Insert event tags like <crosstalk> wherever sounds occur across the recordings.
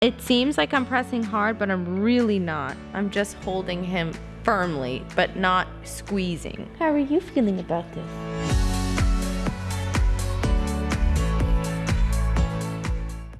It seems like I'm pressing hard, but I'm really not. I'm just holding him firmly, but not squeezing. How are you feeling about this?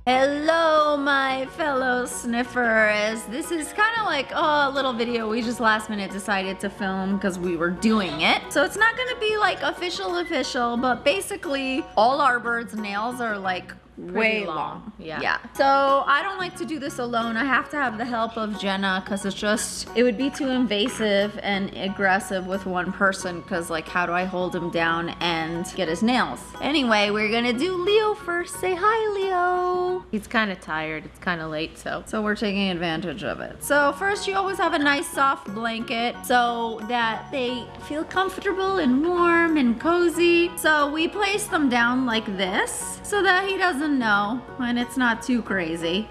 Hello, my fellow sniffers. This is kind of like oh, a little video we just last minute decided to film because we were doing it. So it's not gonna be like official official, but basically all our birds' nails are like way long. long. Yeah. Yeah. So I don't like to do this alone. I have to have the help of Jenna because it's just, it would be too invasive and aggressive with one person because like how do I hold him down and get his nails? Anyway, we're gonna do Leo first. Say hi, Leo. He's kind of tired. It's kind of late, so. So we're taking advantage of it. So first you always have a nice soft blanket so that they feel comfortable and warm and cozy. So we place them down like this so that he doesn't know and it's not too crazy.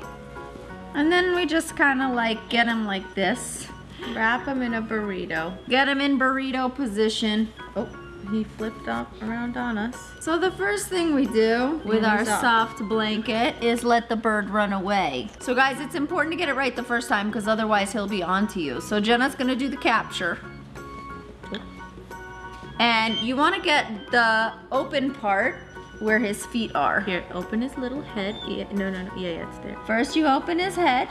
And then we just kind of like get him like this. Wrap him in a burrito. Get him in burrito position. Oh, he flipped up around on us. So the first thing we do with our up. soft blanket is let the bird run away. So guys, it's important to get it right the first time because otherwise he'll be onto you. So Jenna's gonna do the capture. And you wanna get the open part where his feet are. Here, open his little head. Yeah, no, no, no. Yeah, yeah, it's there. First you open his head.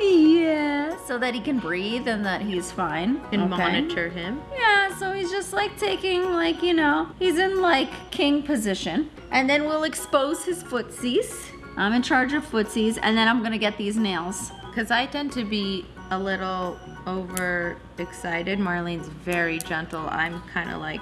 Yeah, so that he can breathe and that he's fine. And Okay. monitor him. Yeah, so he's just like taking like, you know, he's in like king position. And then we'll expose his footsies. I'm in charge of footsies and then I'm gonna get these nails. Because I tend to be a little over excited. Marlene's very gentle. I'm kind of like,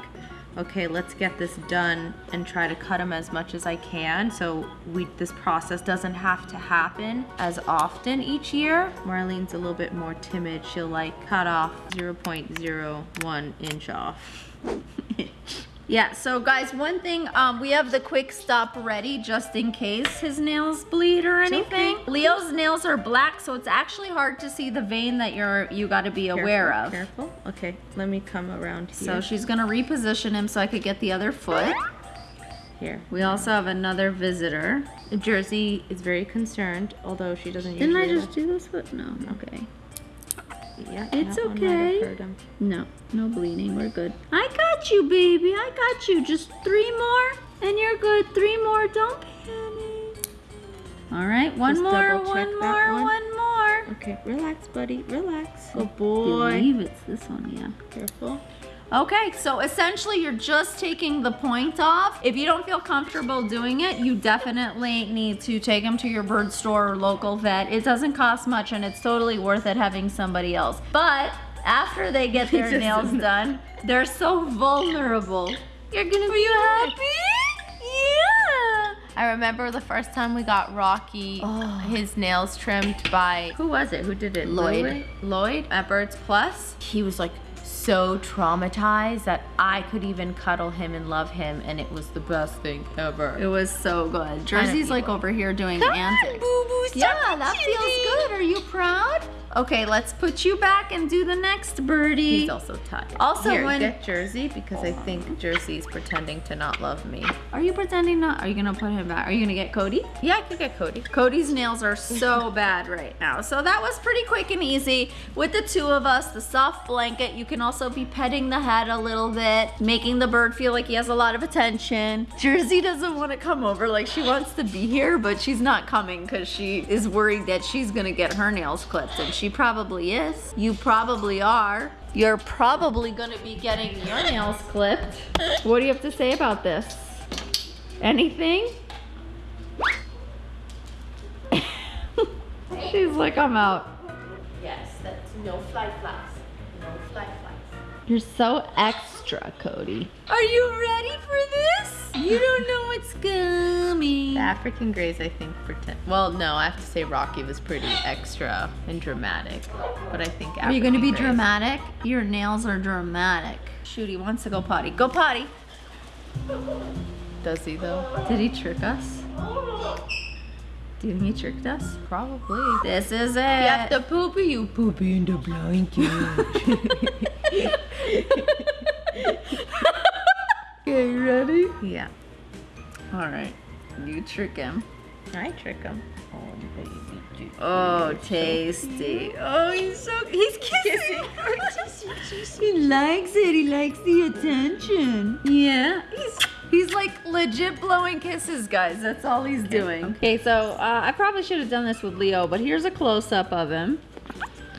okay, let's get this done and try to cut them as much as I can so we this process doesn't have to happen as often each year. Marlene's a little bit more timid. She'll like cut off 0.01 inch off. <laughs> Yeah, so guys, one thing, um, we have the Kwik Stop ready just in case his nails bleed or anything. Leo's nails are black, so it's actually hard to see the vein that you're you gotta be aware of. Careful. Okay, let me come around here. So she's gonna reposition him so I could get the other foot. here. We also have another visitor. Jersey is very concerned, although she doesn't Didn't I just do this foot? No, okay. Yeah, It's that one might have okay. No, no bleeding. We're good. I got you, baby. I got you. Just three more, and you're good. Three more. Don't panic. All right, one Just more, one more, one. one more. Okay, relax, buddy. Relax. I Good boy. believe it's this one, yeah. Careful. Okay, so essentially you're just taking the point off. If you don't feel comfortable doing it, you definitely need to take them to your bird store or local vet. It doesn't cost much and it's totally worth it having somebody else. But after they get <laughs> their nails done, they're so vulnerable. You're gonna be happy? Yeah. I remember the first time we got Rocky, Oh. his nails trimmed by who was it? Who did it? Lloyd. Lloyd. Lloyd at Birds Plus. He was like so traumatized that I could even cuddle him and love him, and it was the best thing ever. It was so good. Jersey's like over here doing Come on, boo-boo, stop Yeah, that feels good. Are you proud? Okay, let's put you back and do the next birdie. He's also tired. Also, Here, when- get Jersey because I think Jersey's pretending to not love me. Are you pretending not? Are you gonna put him back? Are you gonna get Cody? Yeah, I could get Cody. Cody's nails are so <laughs> bad right now. So that was pretty quick and easy. With the two of us, the soft blanket, you can also be petting the head a little bit, making the bird feel like he has a lot of attention. Jersey doesn't want to come over, like she wants to be here, but she's not coming because she is worried that she's gonna get her nails clipped, and she probably is. You probably are. You're probably gonna be getting your nails clipped. What do you have to say about this? Anything? <laughs> She's like, I'm out. Yes, that's no fly flies. No fly flies. You're so extra, Cody. Are you ready for this? You don't know what's coming. The African Greys, I think, pretend. Well, no, I have to say Rocky was pretty extra and dramatic. But I think Are you gonna be Greys- dramatic? Your nails are dramatic. Shoot, he wants to go potty. Go potty. <laughs> Does he though? Did he trick us? Do you tricked us? Probably. This is it. You have to poopy, you poopy in the blanket. <laughs> Okay, ready? yeah. All right. You trick him. I trick him. Oh, baby. dude. Oh, tasty. Oh, he's so he's kissing. <laughs> he likes it. He likes the attention. Yeah. He's he's like legit blowing kisses, guys. That's all he's doing. Okay, so uh, I probably should have done this with Leo, but here's a close up of him.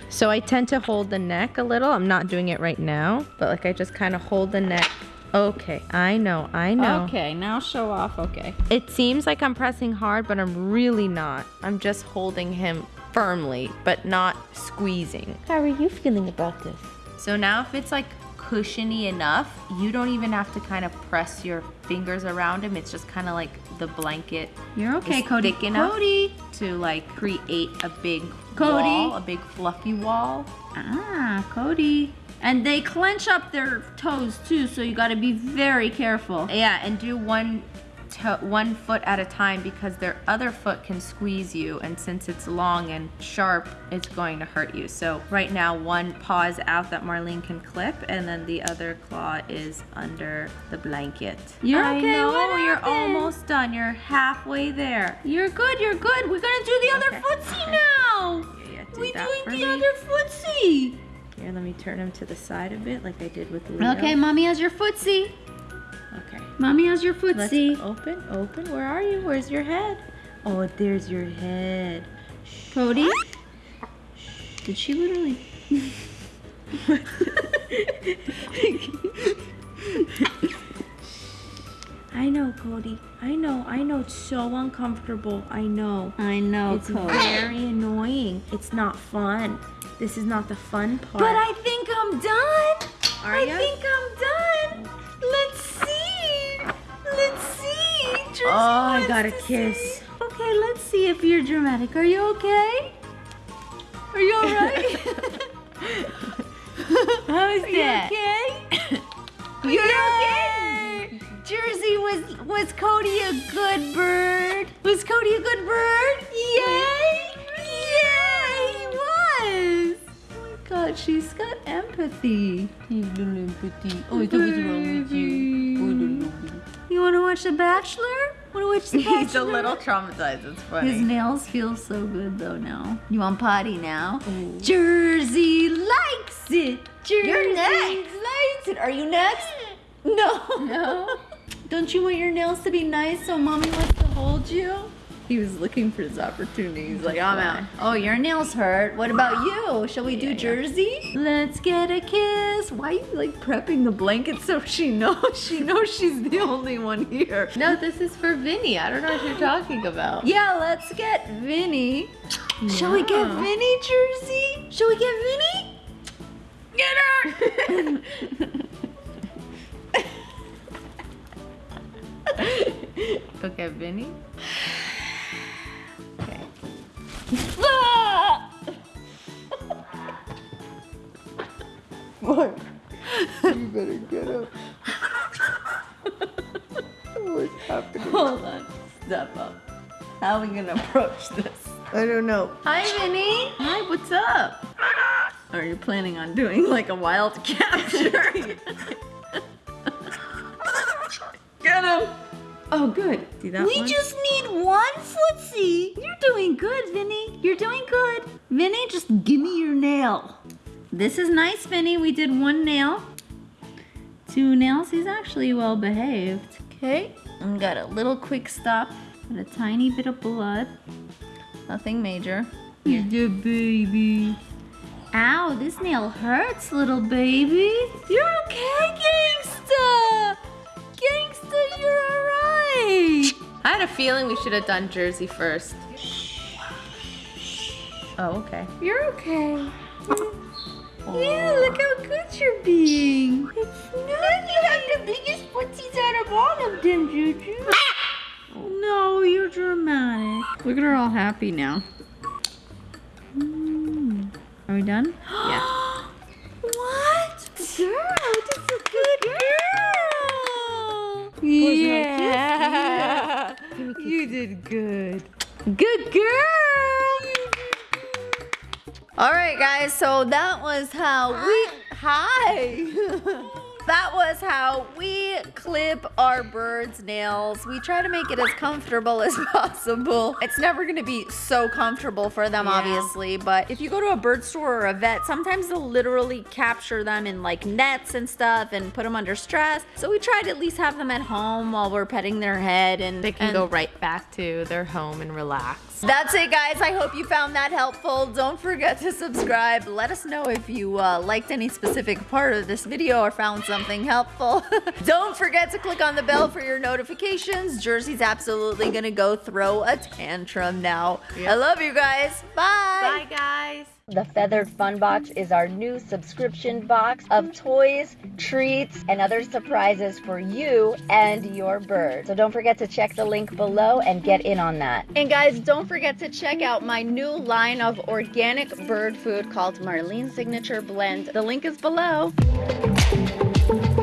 So I tend to hold the neck a little. I'm not doing it right now, but like I just kind of hold the neck. Okay, I know, I know. Okay, now show off. Okay. It seems like I'm pressing hard, but I'm really not. I'm just holding him firmly, but not squeezing. How are you feeling about this? So now if it's like cushiony enough, you don't even have to kind of press your fingers around him. It's just kind of like the blanket You're okay, is Cody. thick enough Cody. to like create a big Cody. wall, a big fluffy wall. Ah, Cody. And they clench up their toes too, so you gotta be very careful. Yeah, and do one one foot at a time because their other foot can squeeze you, and since it's long and sharp, it's going to hurt you. So right now, one paw is out that Marlene can clip, and then the other claw is under the blanket. You're I okay, know, you're almost done. You're halfway there. You're good, you're good. We're gonna do the other Okay, footsie okay. now. Yeah, do We're doing the me. other footsie. Here, let me turn him to the side a bit, like I did with Leo. Okay, mommy has your footsie. Mommy has your Let's open, open. Where are you? Where's your head? Oh, there's your head. Cody? Did she literally? I know, Cody. I know. I know. It's so uncomfortable. I know. I know, It's Cody. very annoying. It's not fun. This is not the fun part. But I think I'm done. Got a kiss. Okay, let's see if you're dramatic. Are you okay? Are you alright? <laughs> <laughs> How's Are you okay? <laughs> You're okay. Jersey was was Cody a good bird? Was Cody a good bird? Yay! Yeah, he was. Oh my God, she's got empathy. Empathy. Oh, what's wrong with you? Oh, you want to watch The Bachelor? To watch The He's a little traumatized. It's funny. His nails feel so good though now. You want potty now? Jersey likes it. Jersey You're next. likes it. Are you next? <laughs> No. No. Don't you want your nails to be nice so mommy wants to hold you? He was looking for his opportunity. He's like, I'm out. Oh, your nails hurt. What about you? Shall we do Yeah, yeah. Jersey? Let's get a kiss. Why are you like prepping the blanket so she knows? <laughs> She knows she's the only one here. No, this is for Vinny. I don't know what you're talking about. Yeah, let's get Vinny. Shall we get Vinny, Jersey? Shall we get Vinny? Get her! <laughs> Okay, Vinny. What? You better get up. What's happening? Hold on. Step up. How are we gonna approach this? I don't know. Hi, Vinny. Hi, what's up? Are you planning on doing like a wild <laughs> capture? <laughs> Oh, good. See that we one? just need one footsie. You're doing good, Vinny. You're doing good. Vinny, just give me your nail. This is nice, Vinny. We did one nail. Two nails. He's actually well behaved. Okay. And got a little Kwik Stop and a tiny bit of blood. Nothing major. You're good, baby. Ow, this nail hurts, little baby. You're okay, gangsta. Gangsta, you're alright. I had a feeling we should have done Jersey first. Oh, okay. You're okay. Yeah, look how good you're being. It's nice. You have the biggest footsies out of all of them, Juju. No, you're dramatic. Look at her all happy now. Mm. Are we done? Yeah. <gasps> what? Girl, that's a good girl. Yeah. You did good. Good girl. All right, guys. So that was how we. Hi. <laughs> that was how we clip our birds' nails. We try to make it as comfortable as <laughs> possible. It's never gonna be so comfortable for them, Yeah. obviously, but if you go to a bird store or a vet, sometimes they'll literally capture them in like nets and stuff and put them under stress. So we try to at least have them at home while we're petting their head and They can and go right back to their home and relax. that's it, guys. I hope you found that helpful. Don't forget to subscribe. Let us know if you uh, liked any specific part of this video or found something helpful. <laughs> Don't forget to click on the bell for your notifications. Jersey's absolutely gonna go throw a tantrum now. I love you guys. Bye. Bye, guys. The Feathered Fun Box is our new subscription box of toys, treats, and other surprises for you and your bird. So don't forget to check the link below and get in on that. And guys, don't forget to check out my new line of organic bird food called Marlene Signature Blend. The link is below thank you.